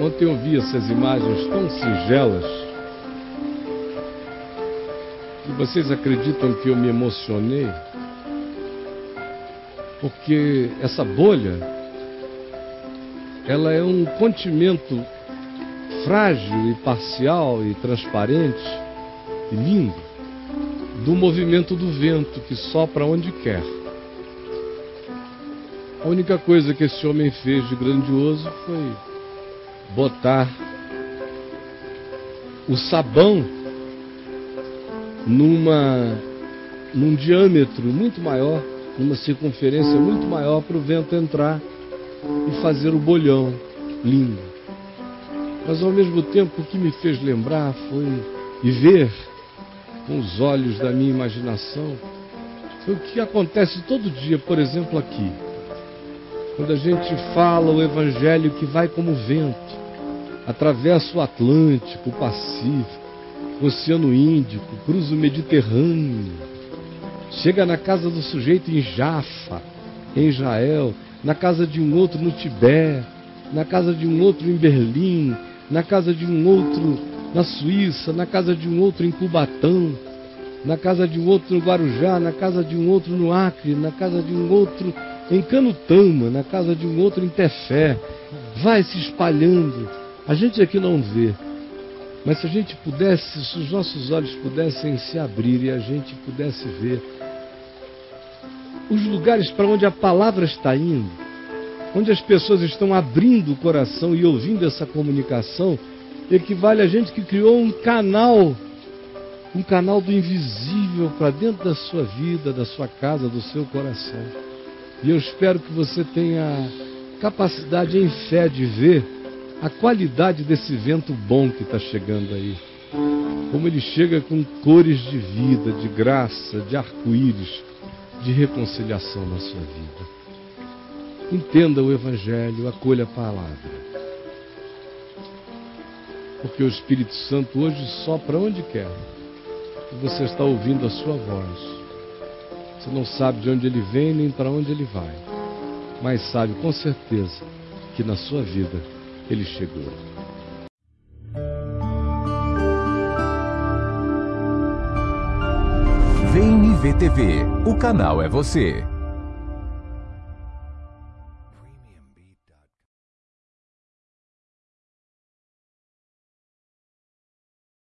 Ontem eu vi essas imagens tão singelas que vocês acreditam que eu me emocionei? Porque essa bolha, ela é um contimento frágil e parcial e transparente e lindo do movimento do vento que sopra onde quer. A única coisa que esse homem fez de grandioso foi botar o sabão numa num diâmetro muito maior, numa circunferência muito maior para o vento entrar e fazer o bolhão lindo. Mas ao mesmo tempo o que me fez lembrar foi e ver com os olhos da minha imaginação foi o que acontece todo dia, por exemplo, aqui. Quando a gente fala o evangelho que vai como vento, atravessa o Atlântico, o Pacífico, o Oceano Índico, cruza o Mediterrâneo, chega na casa do sujeito em Jaffa, em Israel, na casa de um outro no Tibete, na casa de um outro em Berlim, na casa de um outro na Suíça, na casa de um outro em Cubatão, na casa de um outro no Guarujá, na casa de um outro no Acre, na casa de um outro em Canutama, na casa de um outro em Tefé. Vai se espalhando. A gente aqui não vê. Mas se a gente pudesse, se os nossos olhos pudessem se abrir e a gente pudesse ver os lugares para onde a palavra está indo, onde as pessoas estão abrindo o coração e ouvindo essa comunicação, equivale a gente que criou um canal, um canal do invisível para dentro da sua vida, da sua casa, do seu coração. E eu espero que você tenha capacidade em fé de ver a qualidade desse vento bom que está chegando aí. Como ele chega com cores de vida, de graça, de arco-íris, de reconciliação na sua vida. Entenda o Evangelho, acolha a palavra. Porque o Espírito Santo hoje sopra onde quer. E você está ouvindo a sua voz. Você não sabe de onde ele vem nem para onde ele vai. Mas sabe com certeza que na sua vida ele chegou. Vem me ver TV. O canal é você.